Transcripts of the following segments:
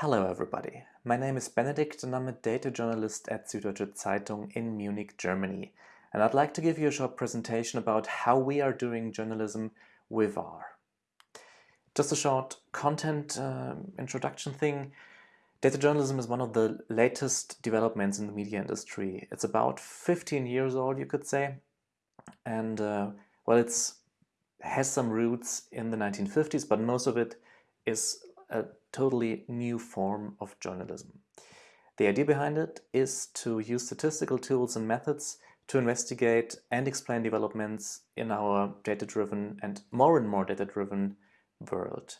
Hello everybody, my name is Benedikt and I'm a data journalist at Süddeutsche Zeitung in Munich, Germany. And I'd like to give you a short presentation about how we are doing journalism with R. Just a short content uh, introduction thing. Data journalism is one of the latest developments in the media industry. It's about 15 years old, you could say. And uh, well, it's has some roots in the 1950s, but most of it is a totally new form of journalism. The idea behind it is to use statistical tools and methods to investigate and explain developments in our data-driven and more and more data-driven world.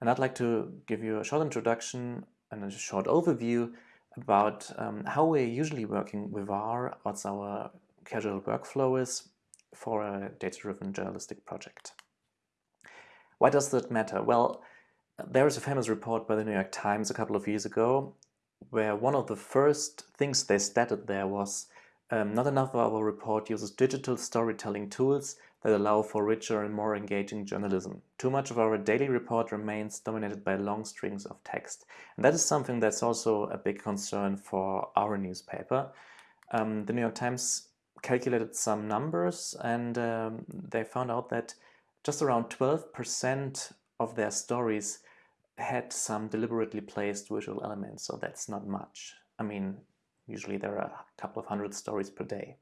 And I'd like to give you a short introduction and a short overview about um, how we're usually working with R, what's our casual workflow is for a data-driven journalistic project. Why does that matter? Well, there is a famous report by the New York Times a couple of years ago where one of the first things they stated there was um, not enough of our report uses digital storytelling tools that allow for richer and more engaging journalism. Too much of our daily report remains dominated by long strings of text. And that is something that's also a big concern for our newspaper. Um, the New York Times calculated some numbers and um, they found out that just around 12% of their stories had some deliberately placed visual elements, so that's not much. I mean, usually there are a couple of hundred stories per day.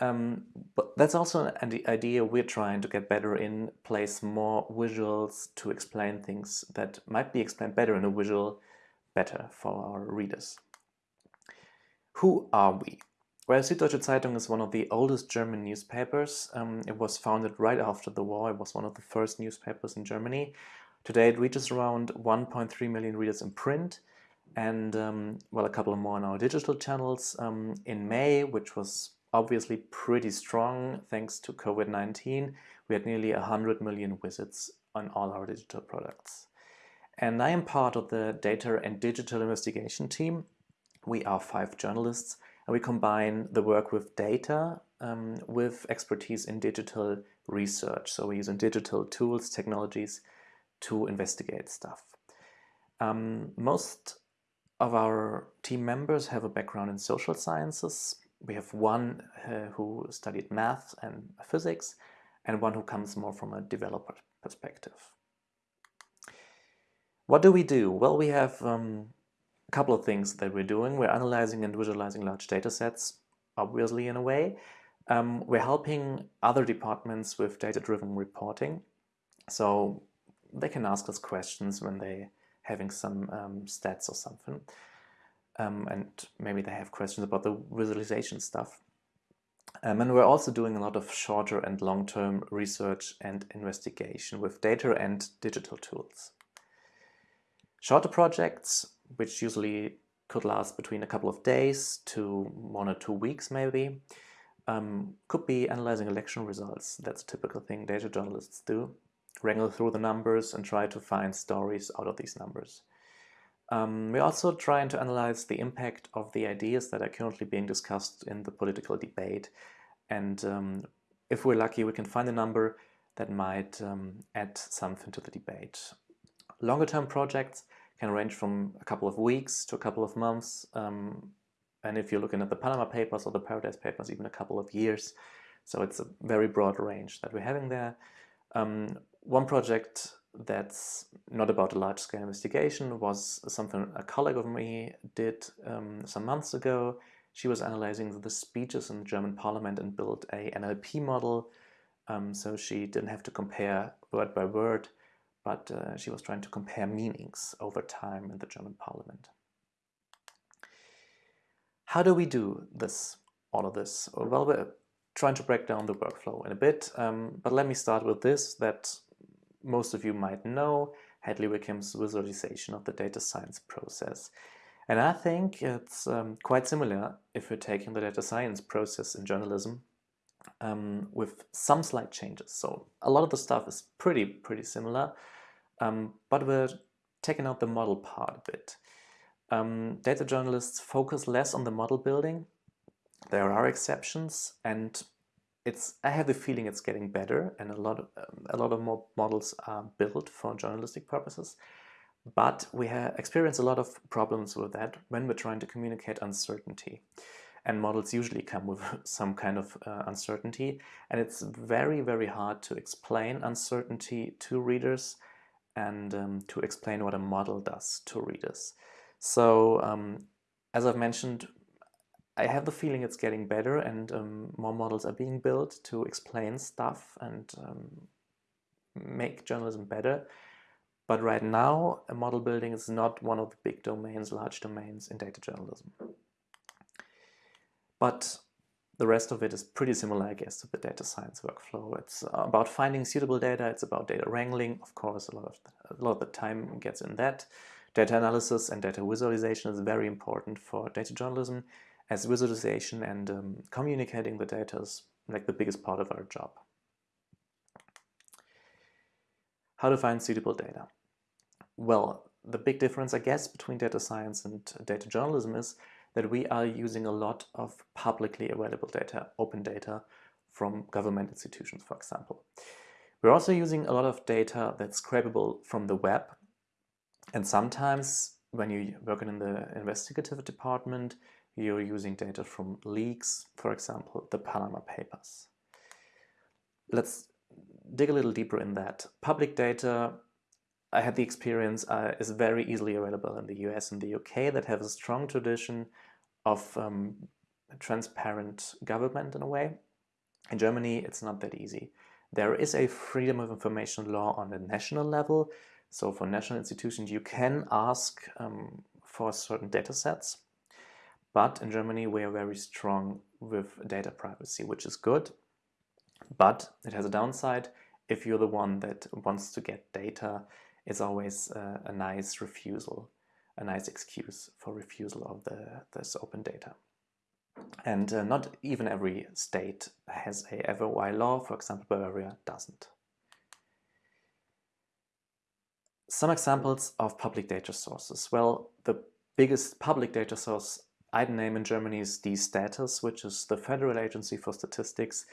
Um, but that's also an idea we're trying to get better in, place more visuals to explain things that might be explained better in a visual better for our readers. Who are we? Well, Süddeutsche Zeitung is one of the oldest German newspapers. Um, it was founded right after the war. It was one of the first newspapers in Germany. Today it reaches around 1.3 million readers in print and um, well a couple more on our digital channels. Um, in May, which was obviously pretty strong thanks to COVID-19, we had nearly 100 million visits on all our digital products. And I am part of the data and digital investigation team. We are five journalists and we combine the work with data um, with expertise in digital research. So we're using digital tools, technologies to investigate stuff. Um, most of our team members have a background in social sciences. We have one uh, who studied math and physics and one who comes more from a developer perspective. What do we do? Well, we have um, a couple of things that we're doing. We're analyzing and visualizing large data sets, obviously in a way. Um, we're helping other departments with data-driven reporting. So they can ask us questions when they having some um, stats or something. Um, and maybe they have questions about the visualization stuff. Um, and we're also doing a lot of shorter and long-term research and investigation with data and digital tools. Shorter projects, which usually could last between a couple of days to one or two weeks maybe, um, could be analyzing election results. That's a typical thing data journalists do wrangle through the numbers and try to find stories out of these numbers. Um, we're also trying to analyze the impact of the ideas that are currently being discussed in the political debate. And um, if we're lucky, we can find a number that might um, add something to the debate. Longer term projects can range from a couple of weeks to a couple of months. Um, and if you're looking at the Panama Papers or the Paradise Papers, even a couple of years. So it's a very broad range that we're having there. Um, one project that's not about a large-scale investigation was something a colleague of me did um, some months ago. She was analyzing the speeches in the German parliament and built a NLP model. Um, so she didn't have to compare word by word, but uh, she was trying to compare meanings over time in the German parliament. How do we do this, all of this? Well, we're trying to break down the workflow in a bit, um, but let me start with this, that most of you might know, Hadley Wickham's visualization of the data science process. And I think it's um, quite similar if we're taking the data science process in journalism um, with some slight changes. So a lot of the stuff is pretty, pretty similar, um, but we're taking out the model part a bit. Um, data journalists focus less on the model building. There are exceptions and it's I have the feeling it's getting better and a lot of um, a lot of more models are built for journalistic purposes But we experience a lot of problems with that when we're trying to communicate uncertainty. And models usually come with some kind of uh, uncertainty. And it's very, very hard to explain uncertainty to readers and um, to explain what a model does to readers. So um, as I've mentioned, I have the feeling it's getting better and um, more models are being built to explain stuff and um, make journalism better. But right now, model building is not one of the big domains, large domains in data journalism. But the rest of it is pretty similar, I guess, to the data science workflow. It's about finding suitable data. It's about data wrangling. Of course, a lot of the, a lot of the time gets in that. Data analysis and data visualization is very important for data journalism as visualization and um, communicating the data is like the biggest part of our job. How to find suitable data? Well, the big difference, I guess, between data science and data journalism is that we are using a lot of publicly available data, open data from government institutions, for example. We're also using a lot of data that's scrapable from the web. And sometimes when you work in the investigative department, you're using data from leaks, for example, the Panama Papers. Let's dig a little deeper in that. Public data, I had the experience, uh, is very easily available in the US and the UK that have a strong tradition of um, transparent government in a way. In Germany, it's not that easy. There is a freedom of information law on the national level. So for national institutions, you can ask um, for certain data sets but in Germany, we are very strong with data privacy, which is good. But it has a downside. If you're the one that wants to get data, it's always uh, a nice refusal, a nice excuse for refusal of the, this open data. And uh, not even every state has a FOI law. For example, Bavaria doesn't. Some examples of public data sources. Well, the biggest public data source I'd name in Germany is Destatis, which is the Federal Agency for Statistics,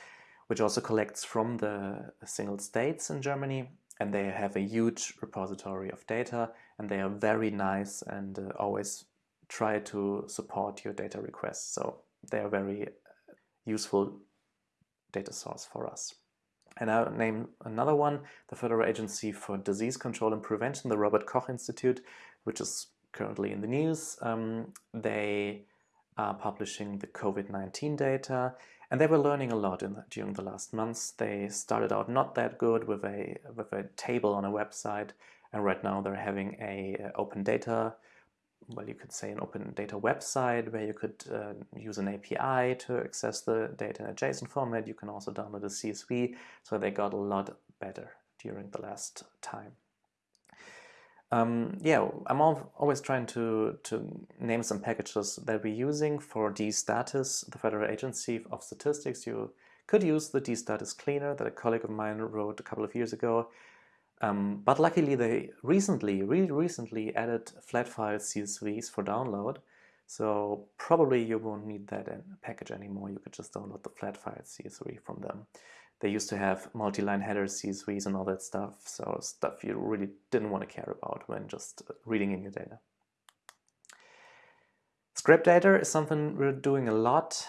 which also collects from the single states in Germany. And they have a huge repository of data and they are very nice and uh, always try to support your data requests. So they are very useful data source for us. And I'll name another one, the Federal Agency for Disease Control and Prevention, the Robert Koch Institute, which is currently in the news. Um, they publishing the COVID-19 data and they were learning a lot the, during the last months. They started out not that good with a, with a table on a website and right now they're having a, a open data well, you could say an open data website where you could uh, use an API to access the data in a JSON format. You can also download a CSV. So they got a lot better during the last time. Um, yeah, I'm always trying to, to name some packages that we're using for Destatis, the Federal Agency of Statistics. You could use the Destatis cleaner that a colleague of mine wrote a couple of years ago. Um, but luckily they recently, really recently added flat file CSVs for download. So probably you won't need that package anymore. You could just download the flat file CSV from them. They used to have multi-line headers, CSVs and all that stuff, so stuff you really didn't want to care about when just reading in your data. Scrape data is something we're doing a lot.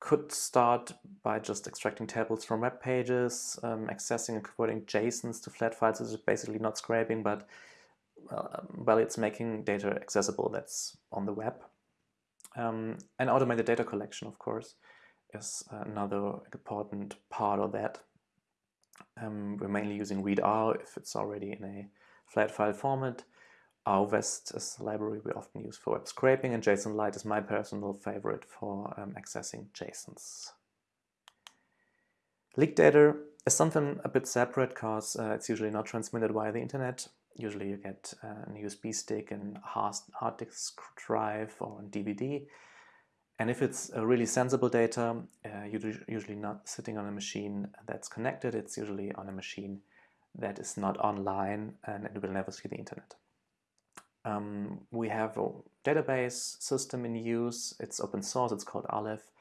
Could start by just extracting tables from web pages, um, accessing and converting JSONs to flat files, which is basically not scraping, but uh, well, it's making data accessible that's on the web. Um, and automated data collection, of course is another important part of that. Um, we're mainly using readr if it's already in a flat file format. RVest is a library we often use for web scraping and jsonlite is my personal favorite for um, accessing JSONs. Leaked data is something a bit separate because uh, it's usually not transmitted via the internet. Usually you get uh, an USB stick and hard disk drive or a DVD and if it's a really sensible data, uh, you're usually not sitting on a machine that's connected, it's usually on a machine that is not online and it will never see the internet. Um, we have a database system in use, it's open source, it's called Aleph,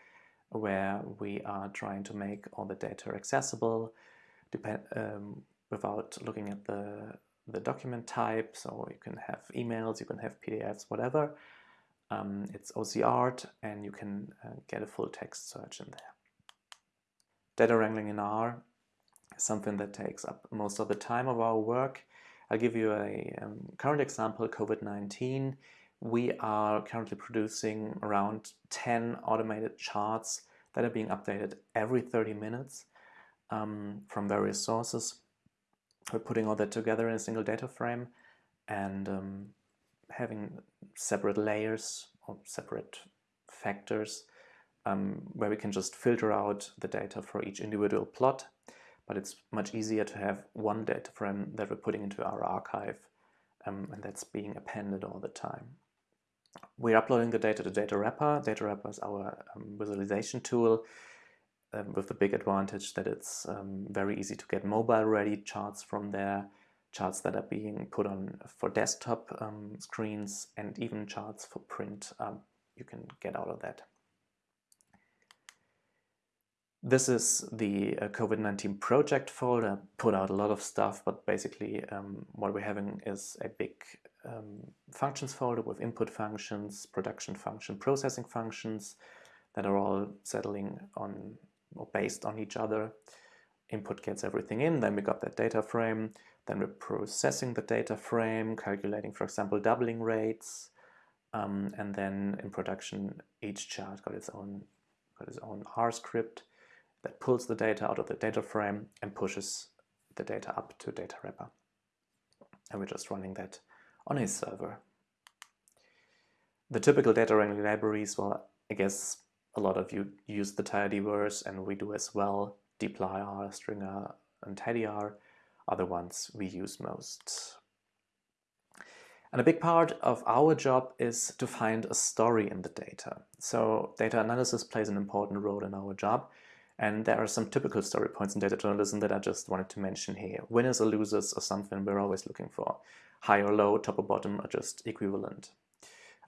where we are trying to make all the data accessible um, without looking at the, the document type, so you can have emails, you can have PDFs, whatever. Um, it's OCR and you can uh, get a full text search in there. Data wrangling in R is something that takes up most of the time of our work. I'll give you a um, current example, COVID-19. We are currently producing around 10 automated charts that are being updated every 30 minutes um, from various sources. We're putting all that together in a single data frame and um, having separate layers or separate factors um, where we can just filter out the data for each individual plot. But it's much easier to have one data frame that we're putting into our archive um, and that's being appended all the time. We're uploading the data to Datawrapper. Data Wrapper is our um, visualization tool um, with the big advantage that it's um, very easy to get mobile ready charts from there, charts that are being put on for desktop um, screens and even charts for print um, you can get out of that. This is the uh, COVID-19 project folder, put out a lot of stuff, but basically um, what we're having is a big um, functions folder with input functions, production function, processing functions that are all settling on or based on each other. Input gets everything in, then we got that data frame, then we're processing the data frame, calculating, for example, doubling rates, um, and then in production, each chart got its own got its own R script that pulls the data out of the data frame and pushes the data up to data wrapper. And we're just running that on a server. The typical data wrangling libraries, well, I guess a lot of you use the tidyverse and we do as well. dplyr, stringr, and tidyr are the ones we use most. And a big part of our job is to find a story in the data. So data analysis plays an important role in our job. And there are some typical story points in data journalism that I just wanted to mention here. Winners or losers or something we're always looking for. High or low, top or bottom are just equivalent.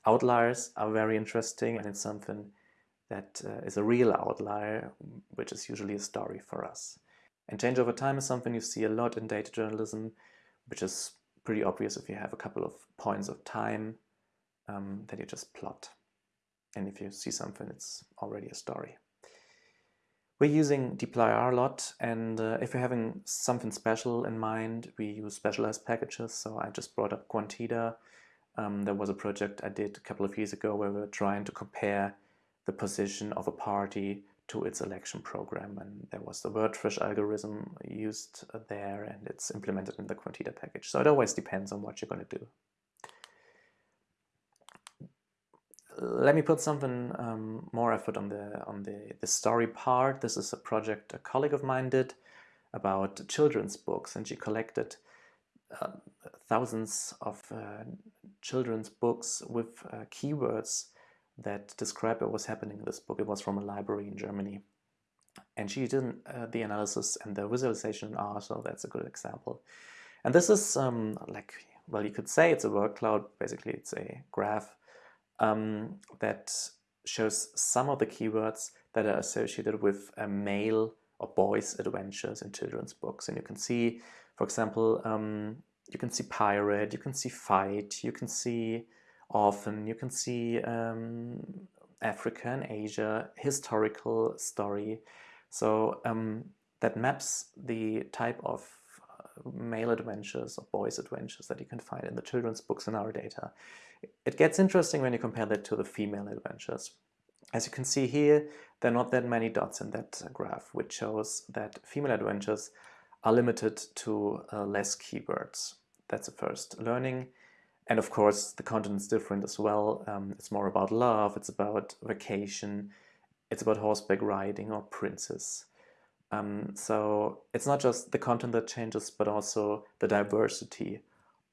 Outliers are very interesting and it's something that uh, is a real outlier, which is usually a story for us. And change over time is something you see a lot in data journalism, which is pretty obvious if you have a couple of points of time um, that you just plot. And if you see something, it's already a story. We're using dplyr a lot, and uh, if you're having something special in mind, we use specialized packages. So I just brought up Quanteda. Um, there was a project I did a couple of years ago where we were trying to compare the position of a party to its election program. And there was the wordfish algorithm used there and it's implemented in the Quanteda package. So it always depends on what you're going to do. Let me put something um, more effort on the on the, the story part. This is a project a colleague of mine did about children's books and she collected uh, thousands of uh, children's books with uh, keywords that described what was happening in this book. It was from a library in Germany. And she did uh, the analysis and the visualization R, so that's a good example. And this is um, like, well, you could say it's a word cloud. Basically, it's a graph um, that shows some of the keywords that are associated with a male or boys' adventures in children's books. And you can see, for example, um, you can see pirate, you can see fight, you can see often you can see um, Africa and Asia, historical story. So um, that maps the type of uh, male adventures or boys adventures that you can find in the children's books in our data. It gets interesting when you compare that to the female adventures. As you can see here, there are not that many dots in that graph, which shows that female adventures are limited to uh, less keywords. That's the first learning. And of course, the content is different as well. Um, it's more about love, it's about vacation, it's about horseback riding or princes. Um, so it's not just the content that changes, but also the diversity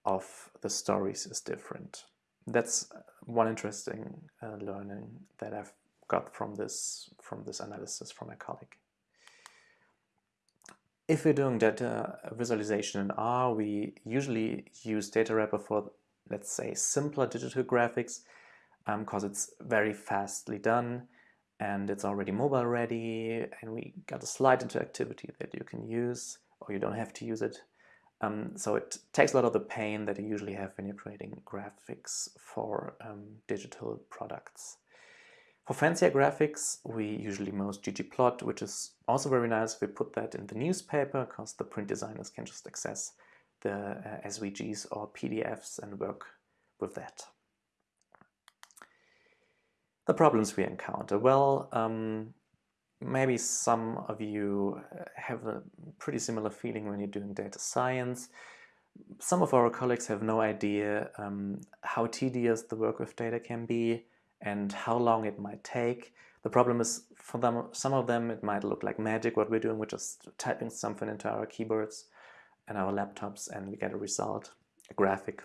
of the stories is different. That's one interesting uh, learning that I've got from this, from this analysis from my colleague. If we're doing data visualization in R, we usually use Datawrapper for let's say, simpler digital graphics because um, it's very fastly done and it's already mobile ready and we got a slide interactivity that you can use or you don't have to use it. Um, so it takes a lot of the pain that you usually have when you're creating graphics for um, digital products. For fancier graphics, we usually most ggplot, which is also very nice we put that in the newspaper, because the print designers can just access the uh, SVGs or PDFs and work with that. The problems we encounter. Well, um, maybe some of you uh, have a pretty similar feeling when you're doing data science. Some of our colleagues have no idea um, how tedious the work with data can be and how long it might take. The problem is for them, some of them it might look like magic what we're doing, we're just typing something into our keyboards and our laptops and we get a result, a graphic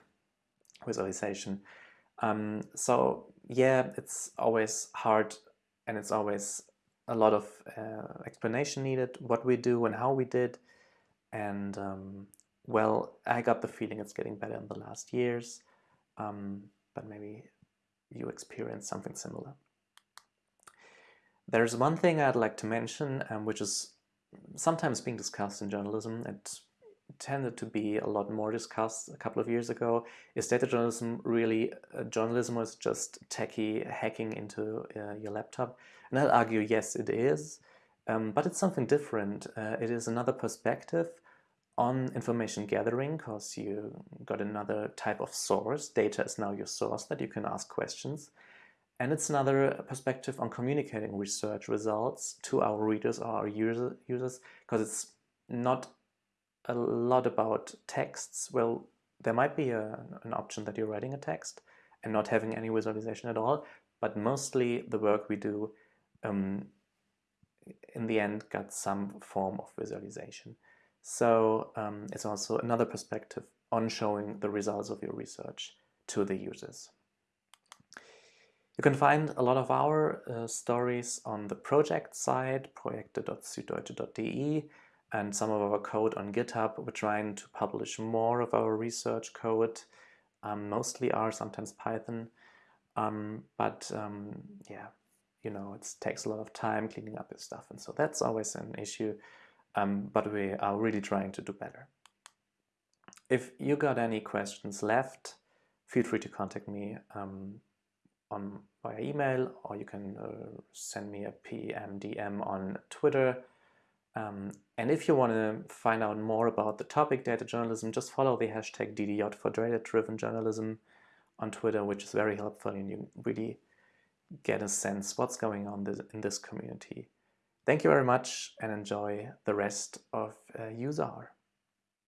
visualization. Um, so yeah, it's always hard and it's always a lot of uh, explanation needed, what we do and how we did. And um, well, I got the feeling it's getting better in the last years, um, but maybe you experience something similar. There's one thing I'd like to mention, um, which is sometimes being discussed in journalism. It tended to be a lot more discussed a couple of years ago. Is data journalism really uh, journalism or is just techie hacking into uh, your laptop? And I'll argue, yes, it is, um, but it's something different. Uh, it is another perspective on information gathering because you got another type of source. Data is now your source that you can ask questions. And it's another perspective on communicating research results to our readers or our user, users because it's not a lot about texts. Well, there might be a, an option that you're writing a text and not having any visualization at all, but mostly the work we do um, in the end got some form of visualization. So um, it's also another perspective on showing the results of your research to the users. You can find a lot of our uh, stories on the project side, projekte.süddeutsche.de, and some of our code on GitHub. We're trying to publish more of our research code, um, mostly R, sometimes Python. Um, but um, yeah, you know, it takes a lot of time cleaning up this stuff. And so that's always an issue, um, but we are really trying to do better. If you got any questions left, feel free to contact me um, on via email, or you can uh, send me a PM DM on Twitter. Um, and if you want to find out more about the topic data journalism, just follow the hashtag DDJ for data-driven journalism on Twitter, which is very helpful and you really get a sense what's going on in this community. Thank you very much and enjoy the rest of uh, USAR.